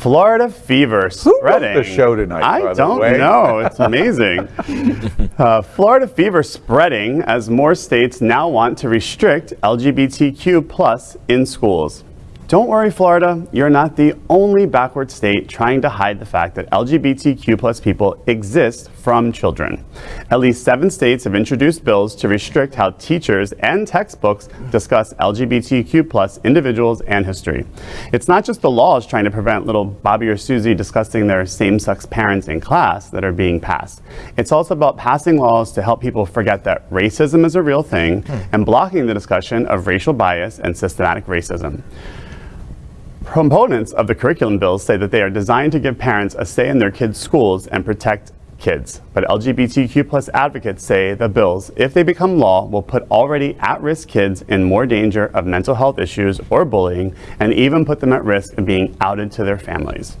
Florida fever spreading. the show tonight, I don't know. It's amazing. uh, Florida fever spreading as more states now want to restrict LGBTQ plus in schools. Don't worry, Florida. You're not the only backward state trying to hide the fact that LGBTQ plus people exist from children. At least seven states have introduced bills to restrict how teachers and textbooks discuss LGBTQ plus individuals and history. It's not just the laws trying to prevent little Bobby or Susie discussing their same-sex parents in class that are being passed. It's also about passing laws to help people forget that racism is a real thing hmm. and blocking the discussion of racial bias and systematic racism. Proponents of the curriculum bills say that they are designed to give parents a say in their kids' schools and protect kids. But LGBTQ plus advocates say the bills, if they become law, will put already at-risk kids in more danger of mental health issues or bullying, and even put them at risk of being outed to their families.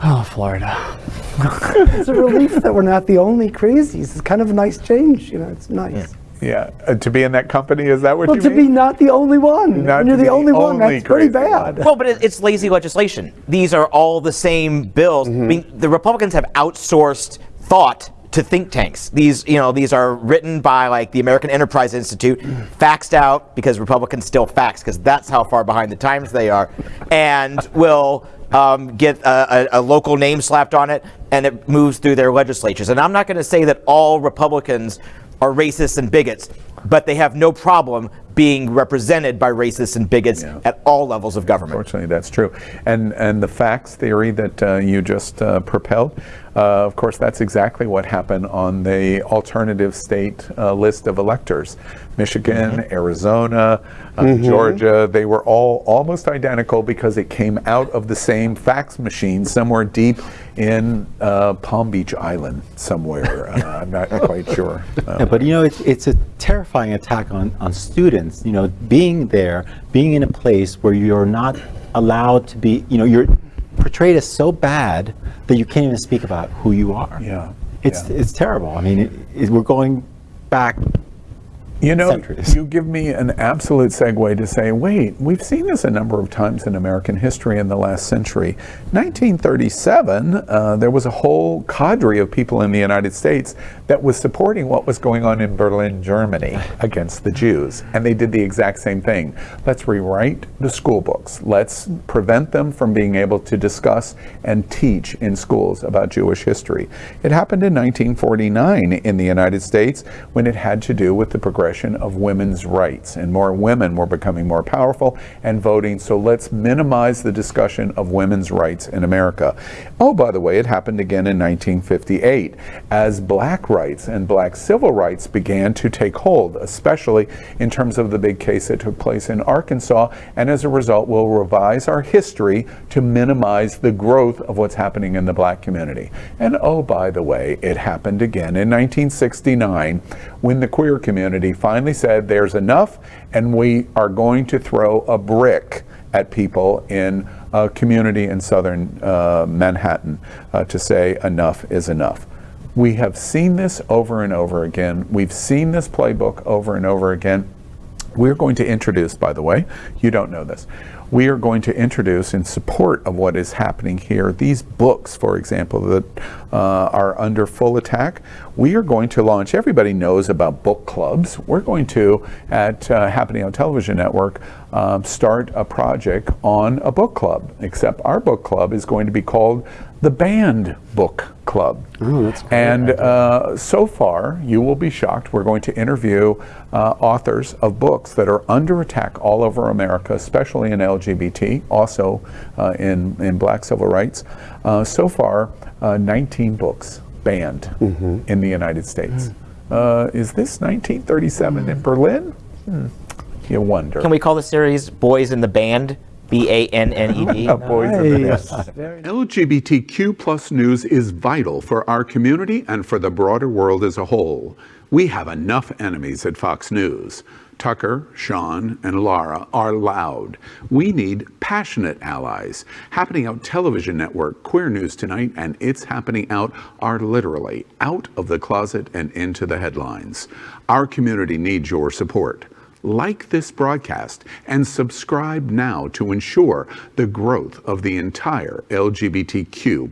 Oh, Florida. It's a relief that we're not the only crazies. It's kind of a nice change, you know, it's nice. Yeah, uh, to be in that company, is that what Well, you to mean? be not the only one. Not you're the be only one, that's pretty crazy bad. Well, but it, it's lazy legislation. These are all the same bills. I mean, the Republicans have outsourced thought to think tanks. These, you know, these are written by like the American Enterprise Institute, faxed out because Republicans still fax because that's how far behind the times they are, and will um, get a, a, a local name slapped on it, and it moves through their legislatures. And I'm not going to say that all Republicans are racists and bigots, but they have no problem being represented by racists and bigots at all levels of government. Unfortunately, that's true. And and the fax theory that uh, you just uh, propelled, uh, of course, that's exactly what happened on the alternative state uh, list of electors. Michigan, Arizona, uh, Georgia, they were all almost identical because it came out of the same fax machine somewhere deep in uh, Palm Beach Island somewhere. Uh, I'm not quite sure. Uh, Yeah, but you know, it's, it's a terrifying attack on, on students. You know, being there, being in a place where you're not allowed to be, you know, you're portrayed as so bad that you can't even speak about who you are. Yeah, It's, yeah. it's terrible. I mean, it, it, we're going back You know, centuries. you give me an absolute segue to say, wait, we've seen this a number of times in American history in the last century. 1937, uh, there was a whole cadre of people in the United States that was supporting what was going on in Berlin, Germany against the Jews. And they did the exact same thing. Let's rewrite the school books. Let's prevent them from being able to discuss and teach in schools about Jewish history. It happened in 1949 in the United States when it had to do with the progression of women's rights. And more women were becoming more powerful and voting. So let's minimize the discussion of women's rights in America. Oh, by the way, it happened again in 1958 as black rights and black civil rights began to take hold, especially in terms of the big case that took place in Arkansas. And as a result, we'll revise our history to minimize the growth of what's happening in the black community. And oh, by the way, it happened again in 1969 when the queer community finally said there's enough and we are going to throw a brick at people in a community in southern uh, Manhattan uh, to say enough is enough. We have seen this over and over again. We've seen this playbook over and over again. We're going to introduce, by the way, you don't know this, we are going to introduce in support of what is happening here these books, for example, that uh, are under full attack. We are going to launch, everybody knows about book clubs. We're going to, at uh, Happening Out Television Network, um, start a project on a book club, except our book club is going to be called the Banned Book Club. and uh, so far, you will be shocked. We're going to interview uh, authors of books that are under attack all over America, especially in LGBT, also uh, in, in black civil rights. Uh, so far, uh, 19 books banned in the United States. Uh, is this 1937 in Berlin? Hmm. You wonder. Can we call the series Boys in the Band? B A N N D? Boys in the Nice. LGBTQ plus news is vital for our community and for the broader world as a whole. We have enough enemies at Fox News. Tucker, Sean, and Laura are loud. We need passionate allies. Happening Out Television Network, Queer News Tonight, and It's Happening Out are literally out of the closet and into the headlines. Our community needs your support. Like this broadcast and subscribe now to ensure the growth of the entire LGBTQ